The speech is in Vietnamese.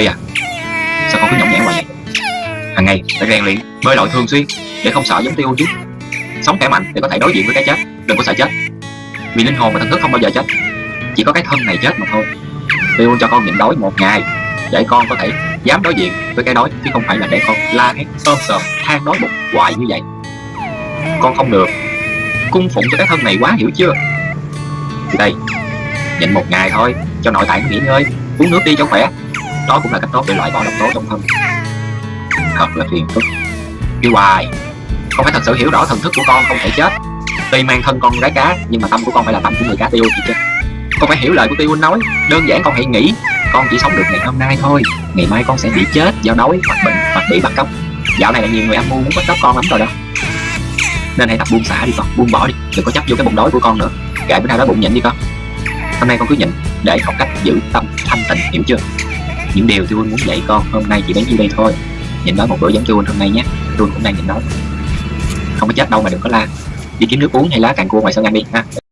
Phi à? Sao con cứ nhõng nhẽn hoài vậy Hàng ngày, phải rèn luyện, bơi lội thường xuyên Để không sợ giống tiêu chứ Sống khỏe mạnh để có thể đối diện với cái chết, Đừng có sợ chết. Vì linh hồn và thần thức không bao giờ chết, Chỉ có cái thân này chết mà thôi. Tiêu cho con nhịn đói một ngày, Để con có thể dám đối diện với cái đói, Chứ không phải là để con la hét ôm sờm than đói bụng, hoài như vậy. Con không được. Cung phụng cho cái thân này quá hiểu chưa? Thì đây, Nhịn một ngày thôi, cho nội tạng nghỉ ngơi, uống nước đi cho khỏe đó cũng là cách tốt để loại bỏ độc tố trong thân. Thật là phiền phức. Đi hoài. Con phải thật sự hiểu rõ thần thức của con không thể chết. Tuy mang thân con gái cá, nhưng mà tâm của con phải là tâm của người cá tiêu chị chứ con phải hiểu lời của tiêu nói. Đơn giản con hãy nghĩ. Con chỉ sống được ngày hôm nay thôi. Ngày mai con sẽ bị chết do đói, hoặc bệnh, hoặc bị bắt cóc. Dạo này là nhiều người âm mưu muốn bắt cóc con lắm rồi đó. Nên hãy tập buông xả đi con. Buông bỏ đi. Đừng có chấp vô cái bụng đói của con nữa. Kệ bữa nào đó bụng nhịn đi con. Hôm nay con cứ nhịn để học cách giữ tâm thanh tịnh, hiểu chưa? Những điều tôi muốn dạy con hôm nay chỉ đến như đây thôi. Nhịn nói một bữa giống tôi hôm nay nhé. Tôi cũng đang nhịn nói không có chết đâu mà đừng có la. Đi kiếm nước uống hay lá càng cua ngoài sân ăn đi, ha.